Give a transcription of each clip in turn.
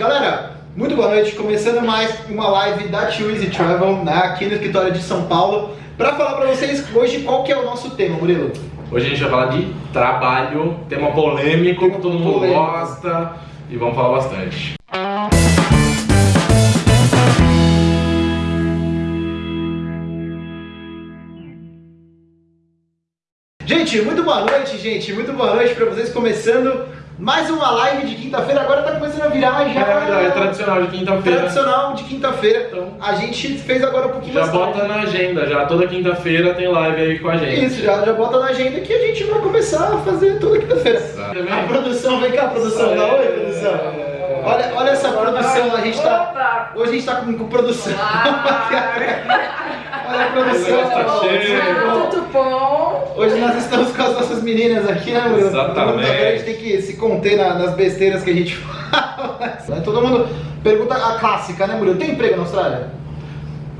Galera, muito boa noite. Começando mais uma live da Too Easy Travel, né, aqui no escritório de São Paulo, para falar para vocês hoje qual que é o nosso tema, Murilo. Hoje a gente vai falar de trabalho, tema polêmico, Tema que todo mundo polêmico. gosta e vamos falar bastante. Gente, muito boa noite, gente. Muito boa noite para vocês. Começando mais uma live de quinta-feira. Agora tá começando a virar já. É, é tradicional de quinta-feira. Tradicional de quinta-feira. Então, A gente fez agora um pouquinho já mais bota tarde. na agenda, já toda quinta-feira tem live aí com a gente. Isso, já, já bota na agenda que a gente vai começar a fazer toda quinta-feira. A produção, vem cá, produção. Dá oi, produção. É. Olha, olha essa produção, a gente tá. Hoje a gente tá com, com produção. a produção. Tá cheio. Tudo bom? Hoje nós estamos com as nossas meninas aqui, né, Murilo? Exatamente. Tá A gente tem que se conter na- nas besteiras que a gente fala. Todo mundo pergunta a clássica, né, Murilo? Tem emprego na Austrália?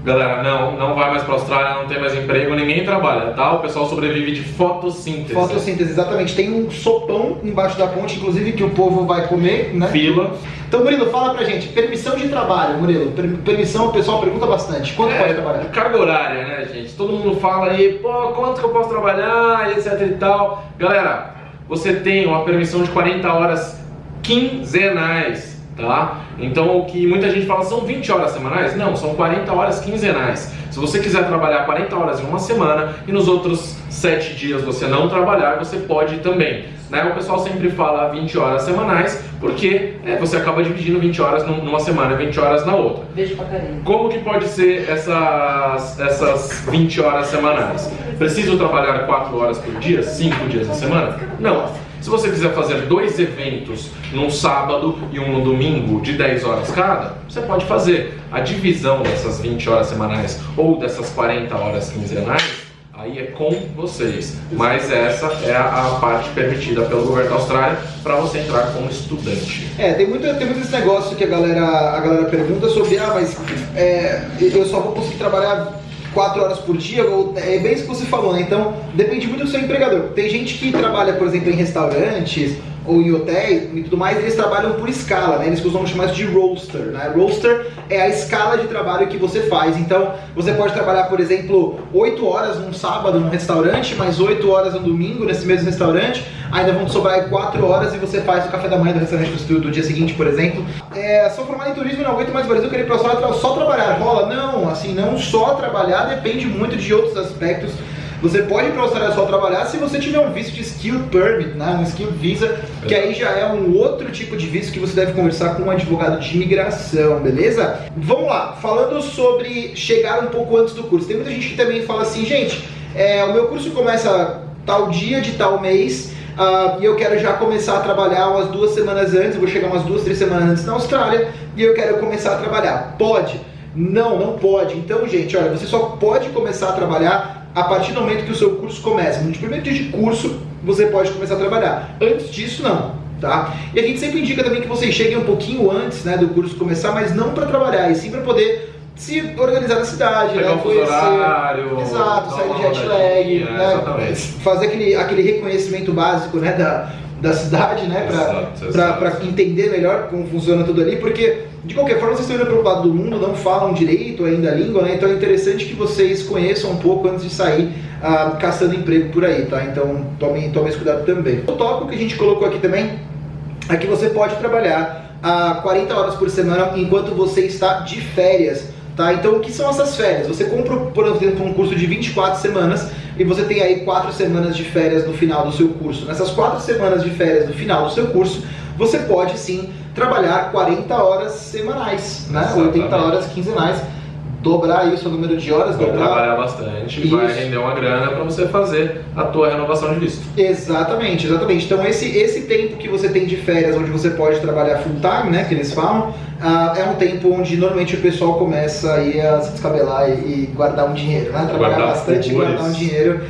Galera, não, não vai mais pra Austrália, não tem mais emprego, ninguém trabalha, tá? O pessoal sobrevive de fotossíntese. Fotossíntese, exatamente. Tem um sopão embaixo da ponte, inclusive, que o povo vai comer, né? Fila. Então, Murilo, fala pra gente. Permissão de trabalho, Murilo. Per- Permissão, o pessoal pergunta bastante. Quanto pode trabalhar? É, carga horária, né, gente? Todo mundo fala aí, pô, quanto que eu posso trabalhar, etc e tal. Galera, você tem uma permissão de 40 horas quinzenais, tá? Então, o que muita gente fala são 20 horas semanais? Não, são 40 horas quinzenais. Se você quiser trabalhar 40 horas em uma semana e nos outros 7 dias você não trabalhar, você pode também. Né? O pessoal sempre fala 20 horas semanais, porque é, você acaba dividindo 20 horas num- numa semana e 20 horas na outra. Beijo pra carinha. Como que pode ser essas, essas 20 horas semanais? Preciso trabalhar 4 horas por dia, 5 dias na semana? Não. Se você quiser fazer dois eventos num sábado e um no domingo de 10 horas cada, você pode fazer. A divisão dessas 20 horas semanais ou dessas 40 horas quinzenais, aí é com vocês. Mas essa é a, parte permitida pelo governo da Austrália para você entrar como estudante. É, tem muito, tem muito esse negócio que a galera, a galera pergunta sobre, ah, mas é, eu só vou conseguir trabalhar quatro horas por dia, ou, é bem isso que você falou, né? Então, depende muito do seu empregador. Tem gente que trabalha, por exemplo, em restaurantes ou em hotéis e tudo mais, eles trabalham por escala, né? Eles costumam chamar isso de roster, né? Roster é a escala de trabalho que você faz. Então, você pode trabalhar, por exemplo, 8 horas num sábado num restaurante, mais 8 horas no domingo nesse mesmo restaurante, ainda vão sobrar 4 horas e você faz o café da manhã do restaurante do, dia seguinte, por exemplo. É, sou formado em turismo e não aguento mais Brasil, eu queria ir pra tra- só trabalhar. Rola? Não, assim, não só trabalhar, depende muito de outros aspectos. Você pode ir para a Austrália só trabalhar se você tiver um visto de Skilled Permit, né? um Skilled Visa, que aí já é um outro tipo de visto que você deve conversar com um advogado de imigração, beleza? Vamos lá, falando sobre chegar um pouco antes do curso. Tem muita gente que também fala assim, gente, é, o meu curso começa tal dia de tal mês, ah, e eu quero já começar a trabalhar umas duas semanas antes, vou chegar umas duas, três semanas antes na Austrália, e eu quero começar a trabalhar. Pode? Não, não pode. Então, gente, olha, você só pode começar a trabalhar a partir do momento que o seu curso começa. No primeiro dia de curso, você pode começar a trabalhar. Antes disso, não. Tá? E a gente sempre indica também que vocês cheguem um pouquinho antes né, do curso começar, mas não para trabalhar, e sim para poder se organizar na cidade, Pegar né, um fuso horário, Exato, sair de jet lag, né, exatamente. fazer aquele, aquele reconhecimento básico né, da, da cidade, né, para entender melhor como funciona tudo ali, porque de qualquer forma vocês estão indo para o lado do mundo, não falam direito ainda a língua, né, então é interessante que vocês conheçam um pouco antes de sair ah, caçando emprego por aí, tá? Então tomem, tomem esse cuidado também. O tópico que a gente colocou aqui também é que você pode trabalhar a 40 horas por semana enquanto você está de férias. Tá? Então, o que são essas férias? Você compra, por exemplo, um curso de 24 semanas e você tem aí 4 semanas de férias no final do seu curso. Nessas 4 semanas de férias no final do seu curso, você pode sim trabalhar 40 horas semanais, né? Exatamente. 80 horas quinzenais, dobrar aí o número de horas, Vai dobrar trabalhar bastante, vai Isso. render uma grana para você fazer a tua renovação de visto. Exatamente, exatamente. Então esse, esse tempo que você tem de férias, onde você pode trabalhar full time, né, que eles falam, ah, é um tempo onde normalmente o pessoal começa aí a se descabelar e, e guardar um dinheiro, né, trabalhar Guardar bastante e guardar um dinheiro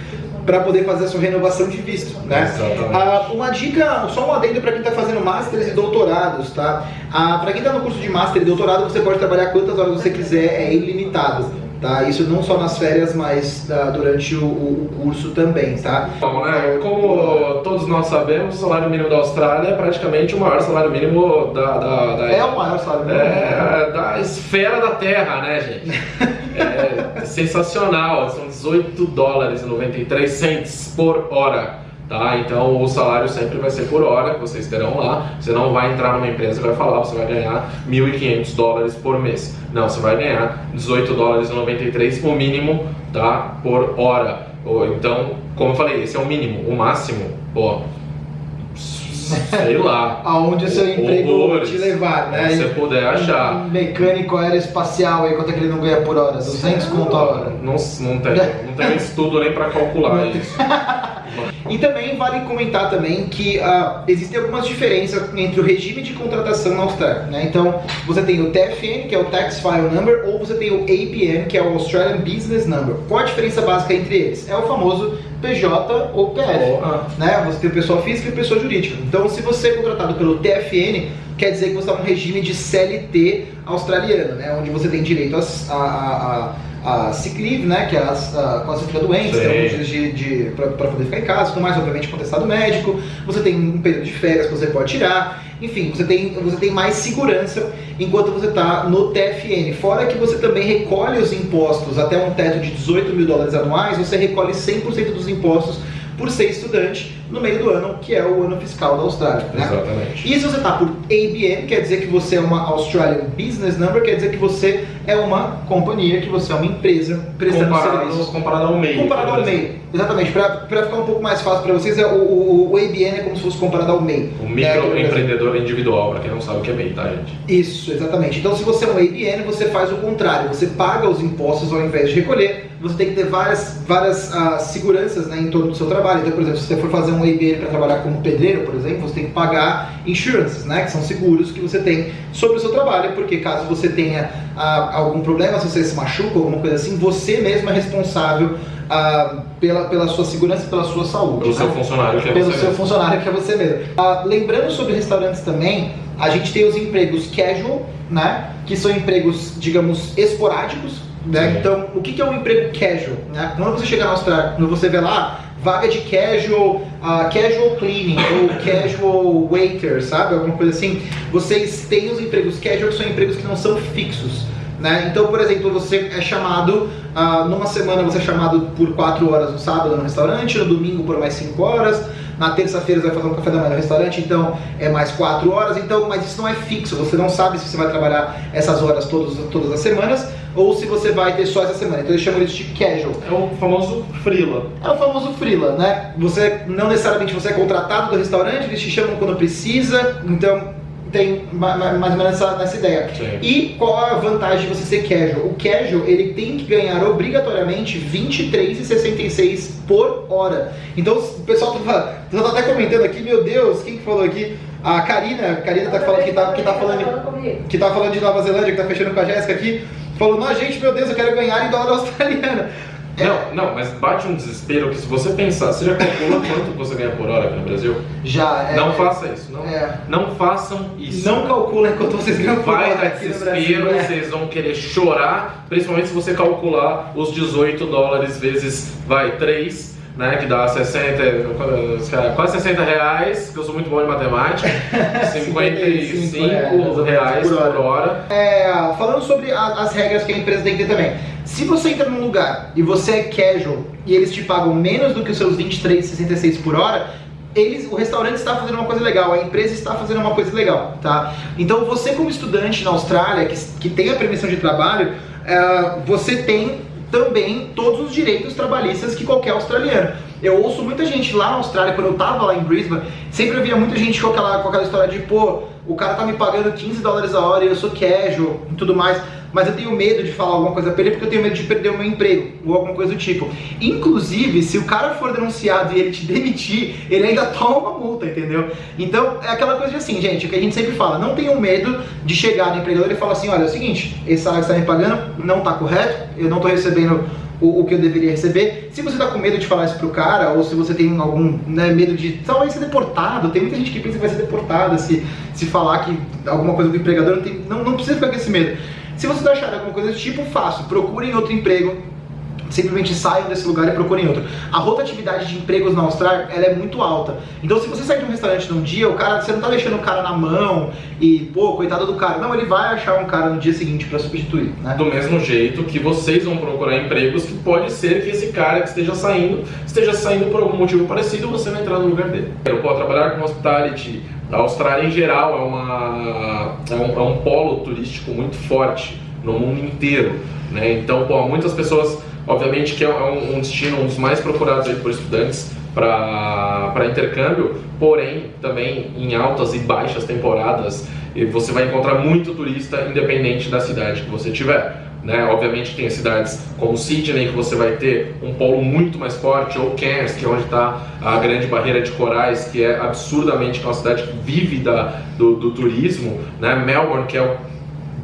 para poder fazer a sua renovação de visto, né? Ah, uma dica, só um adendo para quem está fazendo Masters e doutorados, tá? Ah, para quem está no curso de Master e doutorado, você pode trabalhar quantas horas você quiser, é ilimitado. Tá? Isso não só nas férias, mas ah, durante o, o- o curso também, tá? Bom, né? Como todos nós sabemos, o salário mínimo da Austrália é praticamente o maior salário mínimo da, da, da- É o maior salário mínimo. É, da esfera da Terra, né, gente? É sensacional, são 18 dólares e 93 cents por hora. Tá? Então o salário sempre vai ser por hora que vocês terão lá. Você não vai entrar numa empresa e vai falar, você vai ganhar 1.500 dólares por mês. Não, você vai ganhar 18 dólares e 93 o mínimo, tá? Por hora. Ou, Então, como eu falei, esse é o mínimo. O máximo, pô, sei lá. Aonde o seu emprego Horrores. te levar, né? Se você puder achar. Um mecânico aeroespacial aí, quanto é que ele não ganha por hora? 200 conto a hora. Não, não tem, não tem estudo nem pra calcular isso. E também vale comentar também que ah, existem algumas diferenças entre o regime de contratação na Austrália. Né? Então, você tem o TFN, que é o Tax File Number, ou você tem o APN, que é o Australian Business Number. Qual a diferença básica entre eles? É o famoso PJ ou PF. Ah, Né? Você tem pessoa física e pessoa jurídica. Então, se você é contratado pelo TFN, quer dizer que você está num regime de CLT australiano, né? onde você tem direito a, a, a, a sick leave, né? que é a, a, quando você fica doente, Sim. tem alguns dias de, para poder ficar em casa, tudo mais, obviamente com atestado médico. Você tem um período de férias que você pode tirar. Enfim, você tem, você tem mais segurança enquanto você está no TFN. Fora que você também recolhe os impostos até um teto de 18 mil dólares anuais, você recolhe 100% dos impostos por ser estudante no meio do ano, que é o ano fiscal da Austrália. Né? exatamente. E se você está por ABN, quer dizer que você é uma Australian Business Number, quer dizer que você é uma companhia, que você é uma empresa prestando Comparado, serviços. comparado ao meio. Comparado ao MEI. Exatamente, para ficar um pouco mais fácil para vocês, é o, o, o ABN é como se fosse comparado ao MEI. O né? microempreendedor individual, pra quem não sabe o que é MEI, tá, gente? Isso, exatamente. Então, se você é um ABN, você faz o contrário. Você paga os impostos ao invés de recolher. Você tem que ter várias, várias ah, seguranças né, em torno do seu trabalho. Então, por exemplo, se você for fazer um ABN para trabalhar como pedreiro, por exemplo, você tem que pagar insurances, né, que são seguros que você tem sobre o seu trabalho, porque caso você tenha ah, algum problema, se você se machuca, alguma coisa assim, você mesmo é responsável ah, pela, pela sua segurança e pela sua saúde. Pelo né? seu funcionário, que é pelo você seu mesmo. funcionário que é você mesmo. Ah, lembrando sobre restaurantes também, a gente tem os empregos casual, né? Que são empregos, digamos, esporádicos. Né? Então, o que é um emprego casual? Né? Quando você chega na Austrália, quando você vê lá, vaga de casual, ah, casual cleaning ou casual waiter, sabe? Alguma coisa assim. Vocês têm os empregos casual, que são empregos que não são fixos. Né? Então, por exemplo, você é chamado, ah, numa semana você é chamado por 4 horas no sábado no restaurante, no domingo por mais 5 horas, na terça-feira você vai fazer um café da manhã no restaurante, então é mais 4 horas, então, mas isso não é fixo, você não sabe se você vai trabalhar essas horas todos, todas as semanas ou se você vai ter só essa semana. Então eles chamam isso de casual. É o famoso freela. É o famoso freela, né? Você não necessariamente você é contratado do restaurante, eles te chamam quando precisa, então tem ma- ma- mais ou menos essa, nessa ideia. Sim. E qual a vantagem de você ser casual? O casual ele tem que ganhar obrigatoriamente 23,66 por hora. Então o pessoal tá, tá até comentando aqui, meu Deus, quem que falou aqui? A Karina, a Karina tá falando que tá, que tá falando que tá falando de Nova Zelândia, que tá fechando com a Jéssica aqui, falou, não, gente, meu Deus, eu quero ganhar em dólar australiano. É, Não, não, mas bate um desespero que se você pensar, você já calcula quanto você ganha por hora aqui no Brasil? já, é, não faça isso, não, é. não façam isso. Não calcula enquanto vocês ganham por Vai hora dar aqui no desespero, Brasil. é. vocês vão querer chorar, principalmente se você calcular os 18 dólares vezes, vai, 3, né, que dá 60, quase 60 reais, que eu sou muito bom em matemática, 55 reais, reais por por hora. hora. É, falando sobre a- as regras que a empresa tem que ter também. Se você entra num lugar e você é casual e eles te pagam menos do que os seus 23,66 por hora, eles, o restaurante está fazendo uma coisa legal, a empresa está fazendo uma coisa legal, tá? Então você como estudante na Austrália, que, que tem a permissão de trabalho, é, você tem também todos os direitos trabalhistas que qualquer australiano. Eu ouço muita gente lá na Austrália, quando eu tava lá em Brisbane, sempre eu via muita gente com aquela, com aquela história de, pô, o cara tá me pagando 15 dólares a hora e eu sou casual e tudo mais, mas eu tenho medo de falar alguma coisa pra ele porque eu tenho medo de perder o meu emprego ou alguma coisa do tipo. Inclusive, se o cara for denunciado e ele te demitir, ele ainda toma uma multa, entendeu? Então, é aquela coisa de assim, gente, o que a gente sempre fala, não tenham medo de chegar no empregador e falar assim, olha, é o seguinte, esse salário que você tá me pagando não tá correto, eu não tô recebendo o, o que eu deveria receber. Se você tá com medo de falar isso pro cara, ou se você tem algum né, medo de talvez ser deportado, tem muita gente que pensa que vai ser deportada se, se falar que alguma coisa do empregador, não, tem, não, não precisa ficar com esse medo. Se vocês acharem alguma coisa desse tipo, fácil, procurem outro emprego, simplesmente saiam desse lugar e procurem outro. A rotatividade de empregos na Austrália ela é muito alta. Então se você sair de um restaurante num dia, o cara, você não tá deixando o cara na mão e, pô, coitado do cara. Não, ele vai achar um cara no dia seguinte para substituir, né? Do mesmo jeito que vocês vão procurar empregos que pode ser que esse cara que esteja saindo, esteja saindo por algum motivo parecido, você vai entrar no lugar dele. Eu posso trabalhar com hospitality. A Austrália em geral é, uma, é, um, é um polo turístico muito forte no mundo inteiro. Né? Então, pô, muitas pessoas Obviamente que é um, um destino um dos mais procurados aí por estudantes para intercâmbio, porém também em altas e baixas temporadas você vai encontrar muito turista independente da cidade que você tiver. Né? Obviamente tem cidades como Sydney que você vai ter um polo muito mais forte, ou Cairns, que é onde está a grande barreira de corais, que é absurdamente uma cidade que vive da, do, do turismo, né? Melbourne, que é o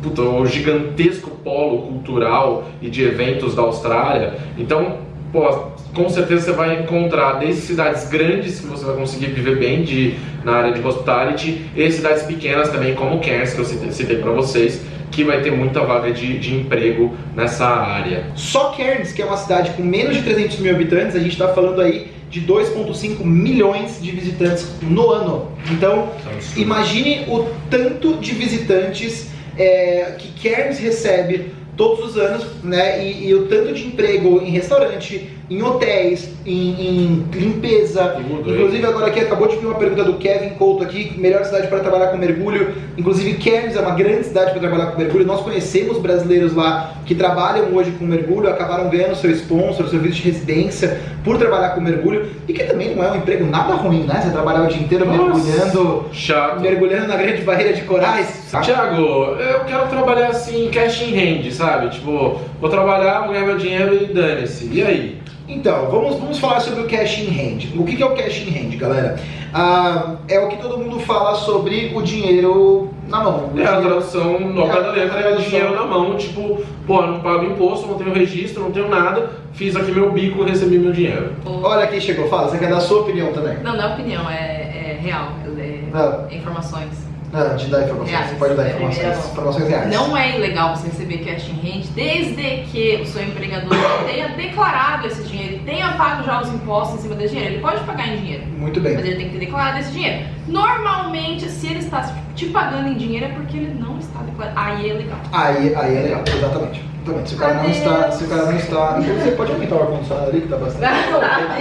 puta, o gigantesco polo cultural e de eventos da Austrália. Então, pô, com certeza você vai encontrar desde cidades grandes que você vai conseguir viver bem de, na área de hospitality e cidades pequenas também, como Cairns, que eu citei, citei para vocês, que vai ter muita vaga de, de emprego nessa área. Só Cairns, que é uma cidade com menos de 300 mil habitantes, a gente está falando aí de 2,5 milhões de visitantes no ano. Então, imagine o tanto de visitantes é, que Cairns recebe todos os anos, né? E, e, o tanto de emprego em restaurante, em hotéis, em, em limpeza. Tudo, Inclusive hein? agora aqui acabou de vir uma pergunta do Kevin Couto aqui, melhor cidade para trabalhar com mergulho. Inclusive Cairns é uma grande cidade para trabalhar com mergulho. Nós conhecemos brasileiros lá que trabalham hoje com mergulho, acabaram ganhando seu sponsor, seu visto de residência por trabalhar com mergulho e que também não é um emprego nada ruim, né? Você trabalhar o dia inteiro Nossa, mergulhando, chato. mergulhando na grande barreira de corais. Tiago, eu quero trabalhar assim cash in hand, sabe? Tipo, vou trabalhar, vou ganhar meu dinheiro e dane-se. E aí? Então, vamos, vamos falar sobre o cash in hand. O que é o cash in hand, galera? Ah, é o que todo mundo fala sobre o dinheiro na mão. É a tradução no pé da letra é o dinheiro na mão, tipo, pô, não pago imposto, não tenho registro, não tenho nada, fiz aqui meu bico, recebi meu dinheiro. Olha quem chegou, fala, você quer dar a sua opinião também? Não, não é opinião, é, é real, é, é informações. Não, de dar informações, reais, você pode dar informações, informações reais. Não é ilegal você receber cash in hand desde que o seu empregador tenha declarado esse dinheiro tenha pago já os impostos em cima desse dinheiro. Ele pode pagar em dinheiro. Muito bem. Mas ele tem que ter declarado esse dinheiro. Normalmente, se ele está te pagando em dinheiro é porque ele não está declarando. Aí é legal. Aí, aí é legal, exatamente. Exatamente. Se o cara não está. Se o cara não está. Você pode aumentar o ar-condicionado ali que está bastante.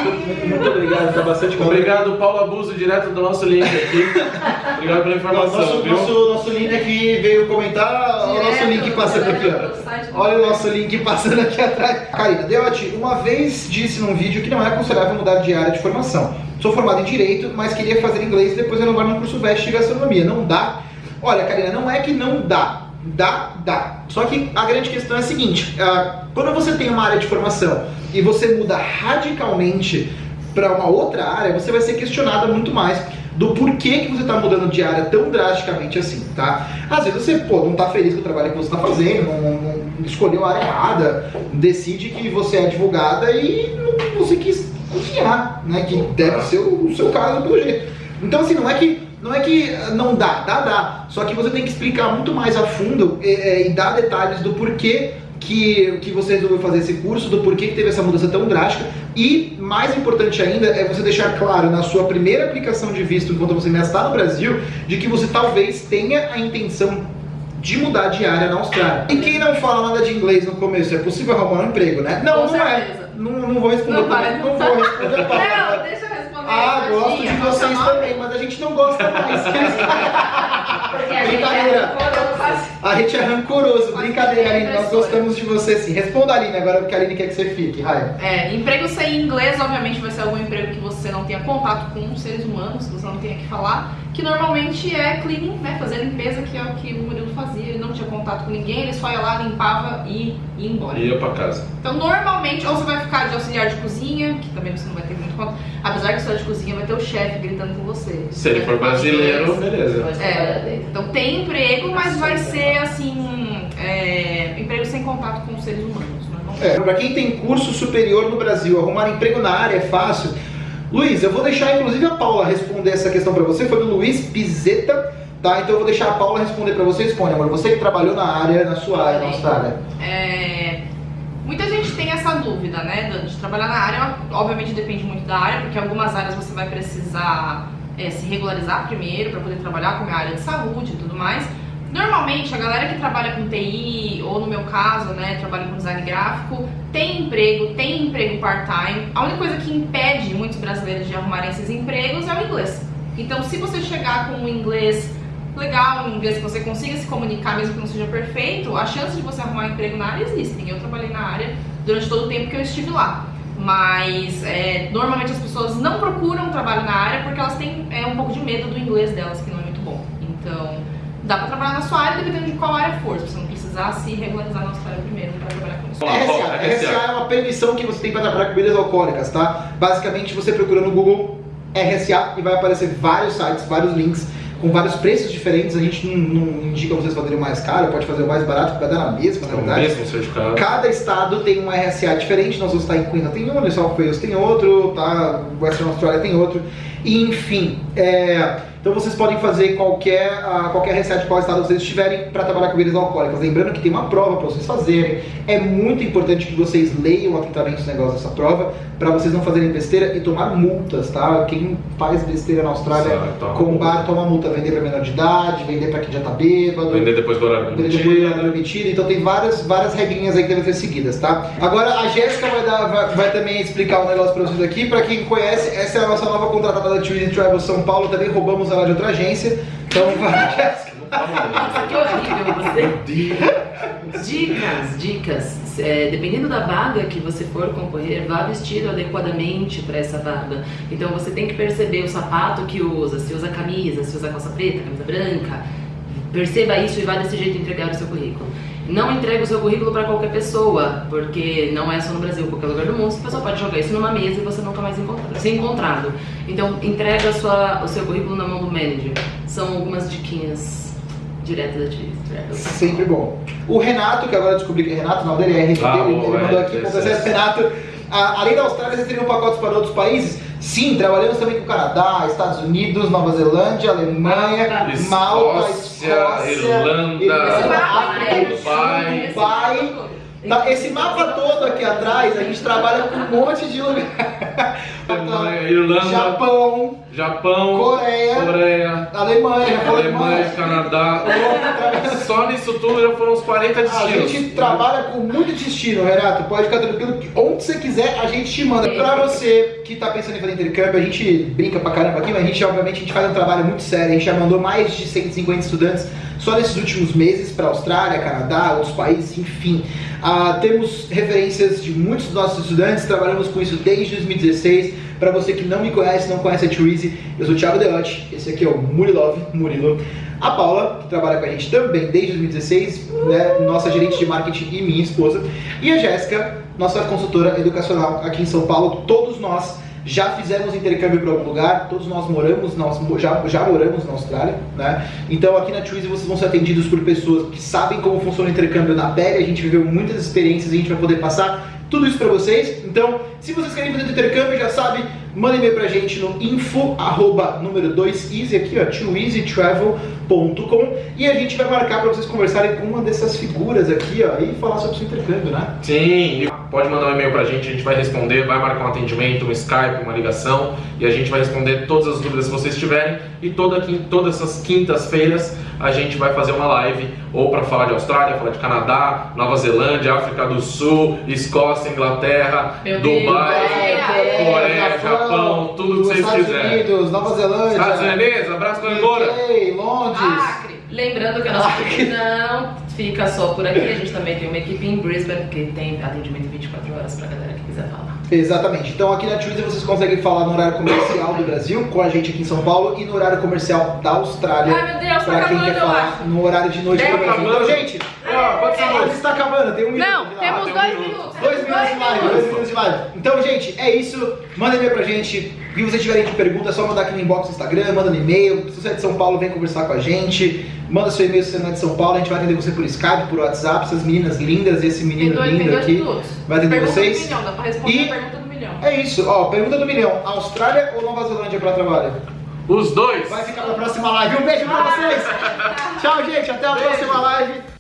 muito, muito obrigado, está bastante Obrigado, Paulo Abuso, direto do nosso link aqui. obrigado pela informação. Nosso, viu? nosso, nosso link aqui veio comentar. Olha o nosso link passando aqui, ó. Olha o nosso link passando aqui atrás. Karina, Deotti, uma vez disse num vídeo que não é aconselhável mudar de área de formação. Sou formado em Direito, mas queria fazer inglês e depois renovar no curso VEST de Gastronomia. Não dá? Olha, Karina, não é que não dá Dá, dá. Só que a grande questão é a seguinte: uh, quando você tem uma área de formação e você muda radicalmente para uma outra área, você vai ser questionada muito mais do porquê que você está mudando de área tão drasticamente assim, tá? Às vezes você pô, não está feliz com o trabalho que você está fazendo, não, não, escolheu a área errada, decide que você é advogada e não, você quis né? Que deve ser o, o seu caso pelo jeito. Então assim, não é que não é que não dá, dá, dá. Só que você tem que explicar muito mais a fundo e, é, e dar detalhes do porquê que, que você resolveu fazer esse curso, do porquê que teve essa mudança tão drástica. E, mais importante ainda, é você deixar claro na sua primeira aplicação de visto, enquanto você ainda está no Brasil, de que você talvez tenha a intenção de mudar de área na Austrália. E quem não fala nada de inglês no começo, é possível arrumar um emprego, né? Não, Com não é. certeza. é. Não, não vou responder. Não, vai, não, não vou responder. Não, deixa eu ah, gosto de vocês também, mas a gente não gosta mais. Brincadeira. A gente é rancoroso. Brincadeira, Aline. Nós gostamos de você sim. Responda, Aline, agora porque a Aline quer que você fique. Raia. É, emprego sem inglês, obviamente, vai ser algum emprego que você não tenha contato com seres humanos, que você não tenha que falar. Que normalmente é cleaning, né? Fazer limpeza, que é o que o Murilo fazia. Ele não tinha contato com ninguém, ele só ia lá, limpava e ia embora. Ia pra casa. Então, normalmente, ou você vai ficar de auxiliar de cozinha, que também você não vai ter muito contato. Apesar que só de cozinha vai ter o chefe gritando com você. Se ele for brasileiro, beleza. É, então tem emprego, mas vai ser assim, é, emprego sem contato com os seres humanos. É, para quem tem curso superior no Brasil, arrumar emprego na área é fácil. Luiz, eu vou deixar inclusive a Paula responder essa questão para você. Foi do Luiz Pizeta tá? Então eu vou deixar a Paula responder pra você. Responde, amor. Você que trabalhou na área, na sua área, na Austrália. É, Muita gente tem essa dúvida, né, de- de trabalhar na área. Obviamente depende muito da área, porque algumas áreas você vai precisar é, se regularizar primeiro para poder trabalhar, como é a área de saúde e tudo mais. Normalmente a galera que trabalha com TI, ou no meu caso, né, trabalha com design gráfico, tem emprego, tem emprego part-time. A única coisa que impede muitos brasileiros de arrumarem esses empregos é o inglês. Então, se você chegar com um inglês legal, um inglês que você consiga se comunicar, mesmo que não seja perfeito, a chance de você arrumar emprego na área existem. Eu trabalhei na área durante todo o tempo que eu estive lá. Mas é, normalmente as pessoas não procuram trabalho na área porque elas têm é, um pouco de medo do inglês delas, que não é muito bom. Então, dá pra trabalhar na sua área dependendo de qual área for. Se você não precisar se regularizar na sua área primeiro para trabalhar com isso. RSA. RSA. RSA é uma permissão que você tem para trabalhar com bebidas alcoólicas, tá? Basicamente, você procura no Google RSA e vai aparecer vários sites, vários links com vários preços diferentes. A gente não, não indica vocês fazerem o mais caro, pode fazer o mais barato, porque vai dar na mesma, na É o verdade. mesmo certificado. Cada estado tem um RSA diferente, nós vamos estar em Queensland tem um, New South Wales tem outro, tá? Western Australia tem outro, e, enfim. é, Então vocês podem fazer qualquer, ah, qualquer de qual estado vocês estiverem para trabalhar com bebidas alcoólicas. Lembrando que tem uma prova para vocês fazerem. É muito importante que vocês leiam atentamente os negócios dessa prova para vocês não fazerem besteira e tomar multas, tá? Quem faz besteira na Austrália com bar toma multa, vender para menor de idade, vender para quem já tá bêbado. Vender depois do horário Ele depois do horário permitido, então tem várias, várias regrinhas aí que devem ser seguidas, tá? Agora a Jéssica vai, dar- vai, vai também explicar um negócio pra vocês aqui. Pra quem conhece, essa é a nossa nova contratada da Twizy Travel São Paulo, também roubamos ela de outra agência. Então vai, Jéssica. Nossa, que horrível você. Dicas, dicas. É, dependendo da vaga que você for concorrer, vá vestido adequadamente para essa vaga. Então você tem que perceber o sapato que usa, se usa camisa, se usa calça preta, camisa branca. Perceba isso e vá desse jeito entregar o seu currículo. Não entregue o seu currículo para qualquer pessoa, porque não é só no Brasil, qualquer lugar do mundo, a pessoa pode jogar isso numa mesa e você nunca mais encontrar, ser encontrado. Então entrega a sua, o seu currículo na mão do manager. São algumas diquinhas diretas da Travel. Sempre bom. O Renato, que agora eu descobri que é Renato, não dele é RFT, Ah, ele, ele mandou é, aqui, é, com é. Renato. a- além da Austrália, vocês teriam pacotes para outros países? Sim, trabalhamos também com o Canadá, Estados Unidos, Nova Zelândia, Alemanha, Escócia, Malta, Escócia, Irlanda, África do Sul, Dubai. Dubai. Esse mapa todo aqui atrás, a gente trabalha com um monte de lugar. Alemanha, Irlanda, Japão, Japão, Coreia, Coreia, Alemanha, Alemanha. Canadá. Só nisso tudo já foram uns 40 A destinos. gente trabalha com muito destino, Renato. Pode ficar tranquilo que onde você quiser a gente te manda. Pra você que tá pensando em fazer intercâmbio, a gente brinca pra caramba aqui, mas a gente obviamente a gente faz um trabalho muito sério. A gente já mandou mais de 150 estudantes só nesses últimos meses pra Austrália, Canadá, outros países, enfim. Ah, temos referências de muitos dos nossos estudantes, trabalhamos com isso desde 2016. Pra você que não me conhece, não conhece a Twizy, eu sou o Thiago Deotti, esse aqui é o Murilov, Murilo. A Paula, que trabalha com a gente também desde 2016, né, nossa gerente de marketing e minha esposa. E a Jéssica, nossa consultora educacional aqui em São Paulo. Todos nós já fizemos intercâmbio para algum lugar, todos nós moramos, nós já, já moramos na Austrália, né? Então aqui na Twizy vocês vão ser atendidos por pessoas que sabem como funciona o intercâmbio na pele, a gente viveu muitas experiências e a gente vai poder passar tudo isso para vocês. Então, se vocês querem fazer intercâmbio, já sabe, manda e-mail pra gente no info, arroba, número 2 easy aqui, ó, twoeasytravel.com e a gente vai marcar para vocês conversarem com uma dessas figuras aqui, ó, e falar sobre o seu intercâmbio, né? Sim, pode mandar um e-mail pra gente, a gente vai responder, vai marcar um atendimento, um Skype, uma ligação e a gente vai responder todas as dúvidas que vocês tiverem. E toda, todas essas quintas-feiras a gente vai fazer uma live ou para falar de Austrália, falar de Canadá, Nova Zelândia, África do Sul, Escócia, Inglaterra, Meu Deus, Dubai, Coreia, Coreia, Japão, tudo que vocês Estados quiserem. Unidos, Nova Zelândia, Estados Unidos, abraço pra embora. UK, Londres. Acre. Lembrando que a nossa equipe não fica só por aqui, a gente também tem uma equipe em Brisbane que tem atendimento 24 horas pra galera que quiser falar. Exatamente. Então aqui na Twizy vocês conseguem falar no horário comercial do Brasil, com a gente aqui em São Paulo, e no horário comercial da Austrália. Ai meu Deus, tá Pra quem acabando, quer eu falar acho. no horário de noite Tá do Brasil. Então, gente, Ah, quantos a segundos? está acabando, tem um minuto. Não, de temos tem um dois minuto. minutos. Dois minutos de live, dois minutos de live. Então, gente, é isso. Manda e-mail pra gente. E vocês tiverem de pergunta, é só mandar aqui no inbox do Instagram, manda no e-mail. Se você é de São Paulo, vem conversar com a gente. Manda seu e-mail se você não é de São Paulo, a gente vai atender você por Skype, por WhatsApp, essas meninas lindas e esse menino tem lindo aqui. minutos. Vai atender pergunta vocês. do milhão, dá pra responder E- a pergunta do milhão. É isso, ó, pergunta do milhão. Austrália ou Nova Zelândia para trabalho? Os dois. Vai ficar pra próxima live. Um beijo pra vocês. Tchau, gente. Até a Beijo. próxima live.